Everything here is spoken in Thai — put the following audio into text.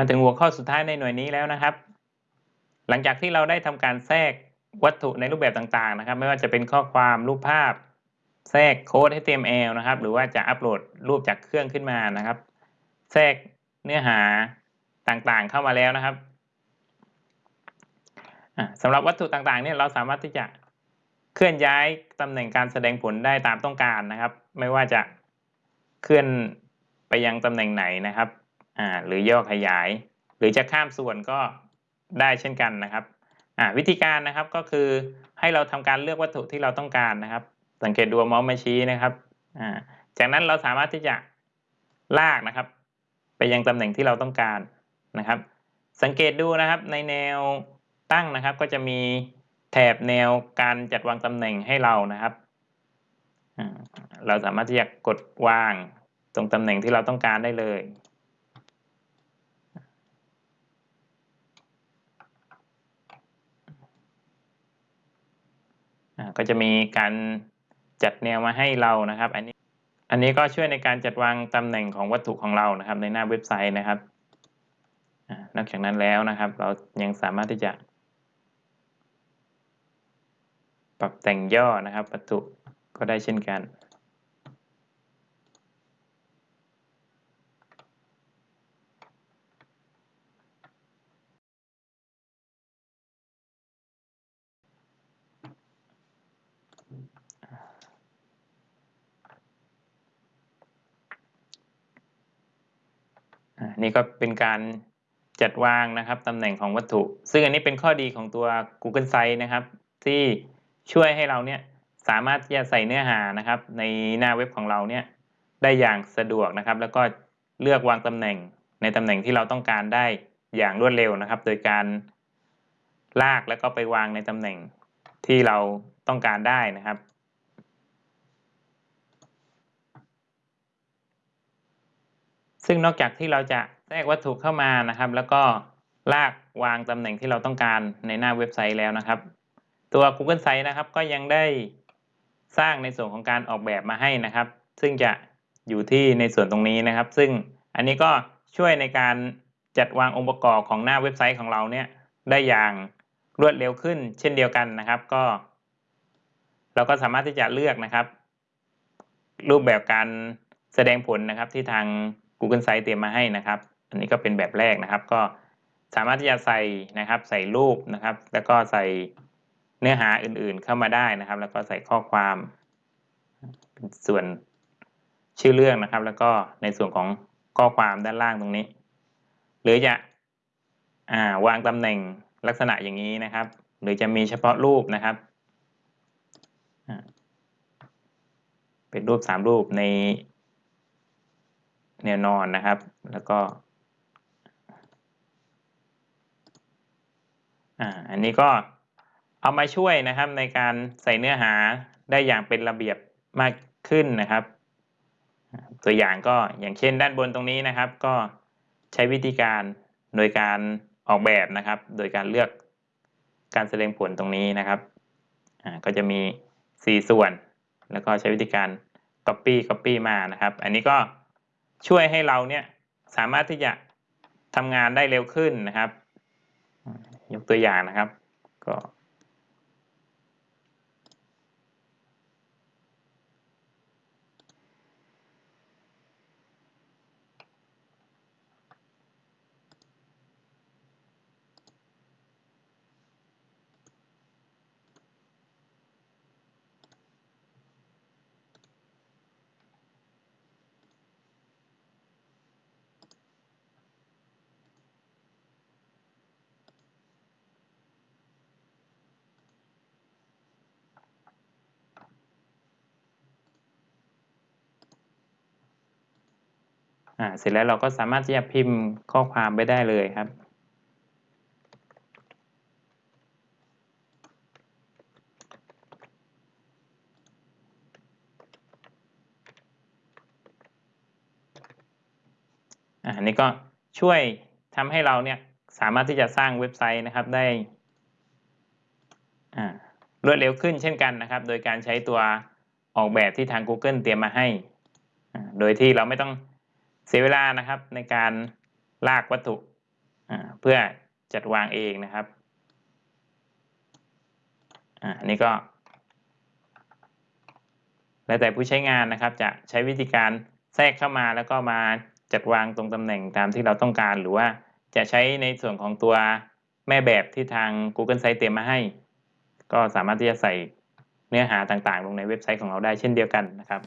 มาถึงหัวข้อสุดท้ายในหน่วยนี้แล้วนะครับ หลังจากที่เราได้ทำการแทรกวัตถุในรูปแบบต่างๆนะครับ ไม่ว่าจะเป็นข้อความรูปภาพ แทรกโค้ด HTML นะครับ หรือว่าจะอัปโหลดรูปจากเครื่องขึ้นมานะครับ แทรกเนื้อหาต่างๆเข้ามาแล้วนะครับสำหรับวัตถุต่างๆเนี่ยเราสามารถที่จะเคลื่อนย้ายตำแหน่งการแสดงผลได้ตามต้องการนะครับ ไม่ว่าจะเคลื่อนไปยังตำแหน่งไหนนะครับ อ่าหรือย่อขยาย หรือจะข้ามส่วนก็ได้เช่นกันนะครับอ่าวิธีการนะครับก็คือให้เราทำการเลือกวัตถุที่เราต้องการนะครับ สังเกตดูมาส์มาชี้นะครับอ่าจากนั้นเราสามารถที่จะลากนะครับ ไปยังตำแหน่งที่เราต้องการนะครับ สังเกตดูนะครับในแนวตั้งนะครับ ก็จะมีแถบแนวการจัดวางตำแหน่งให้เรานะครับ เราสามารถที่จะกดวางตรงตำแหน่งที่เราต้องการได้เลย ก็จะมีการจัดแนวมาให้เรานะครับ อันนี้อันนี้ก็ช่วยในการจัดวางตำแหน่งของวัตถุของเรานะครับ ในหน้าเว็บไซต์นะครับนอกจากนั้นแล้วนะครับ เรายังสามารถที่จะ ปรับแต่งย่อนะครับวัตถุก็ได้เช่นกัน นี่ก็เป็นการจัดวางนะครับตำแหน่งของวัตถุ ซึ่งอันนี้เป็นข้อดีของตัว Google Sites นะครับ ที่ช่วยให้เราเนี่ยสามารถที่จะใส่เนื้อหานะครับ ในหน้าเว็บของเราเนี่ยได้อย่างสะดวกนะครับ แล้วก็เลือกวางตำแหน่งในตำแหน่งที่เราต้องการได้อย่างรวดเร็วนะครับ โดยการลากแล้วก็ไปวางในตำแหน่งที่เราต้องการได้นะครับ ซึ่งนอกจากที่เราจะแทรกวัตถุเข้ามานะครับ แล้วก็ลากวางตำแหน่งที่เราต้องการในหน้าเว็บไซต์แล้วนะครับ ตัว Google Site นะครับ ก็ยังได้สร้างในส่วนของการออกแบบมาให้นะครับ ซึ่งจะอยู่ที่ในส่วนตรงนี้นะครับ ซึ่งอันนี้ก็ช่วยในการจัดวางองค์ประกอบของหน้าเว็บไซต์ของเราเนี่ยได้อย่างรวดเร็วขึ้น เช่นเดียวกันนะครับ ก็ เราก็สามารถที่จะเลือกนะครับ รูปแบบการแสดงผลนะครับที่ทาง Google Sites เตรียมมาให้นะครับ อันนี้ก็เป็นแบบแรกนะครับ ก็สามารถที่จะใส่นะครับ ใส่รูปนะครับ แล้วก็ใส่เนื้อหาอื่นๆเข้ามาได้นะครับ แล้วก็ใส่ข้อความเป็นส่วนชื่อเรื่องนะครับ แล้วก็ในส่วนของข้อความด้านล่างตรงนี้ หรือจะวางตำแหน่งลักษณะอย่างนี้นะครับ หรือจะมีเฉพาะรูปนะครับเป็นรูปสามรูปใน แนวนอนนะครับ แล้วก็อ่าอันนี้ก็เอามาช่วยนะครับในการใส่เนื้อหาได้อย่างเป็นระเบียบมากขึ้นนะครับ ตัวอย่างก็อย่างเช่นด้านบนตรงนี้นะครับ ก็ใช้วิธีการโดยการออกแบบนะครับ โดยการเลือกการแสดงผลตรงนี้นะครับอ่าก็จะมี 4 ส่วน แล้วก็ใช้วิธีการ copy copy มานะครับ อันนี้ก็ ช่วยให้เราเนี่ยสามารถที่จะทำงานได้เร็วขึ้นนะครับ ยกตัวอย่างนะครับก็ อ่าเสร็จแล้วเราก็สามารถที่จะพิมพ์ข้อความไปได้เลยครับ อันนี้ก็ช่วยทำให้เราเนี่ยสามารถที่จะสร้างเว็บไซต์นะครับได้รวดเร็วขึ้นเช่นกันนะครับ โดยการใช้ตัวออกแบบที่ทาง Google เตรียมมาให้ โดยที่เราไม่ต้อง เสียเวลานะครับในการลากวัตถุเพื่อจัดวางเองนะครับอันนี้ก็ แล้วแต่ผู้ใช้งานนะครับ จะใช้วิธีการแทรกเข้ามาแล้วก็มาจัดวางตรงตำแหน่งตามที่เราต้องการ หรือว่าจะใช้ในส่วนของตัวแม่แบบที่ทาง Google Site เตรียมมาให้ ก็สามารถที่จะใส่เนื้อหาต่างๆ ลงในเว็บไซต์ของเราได้เช่นเดียวกันนะครับ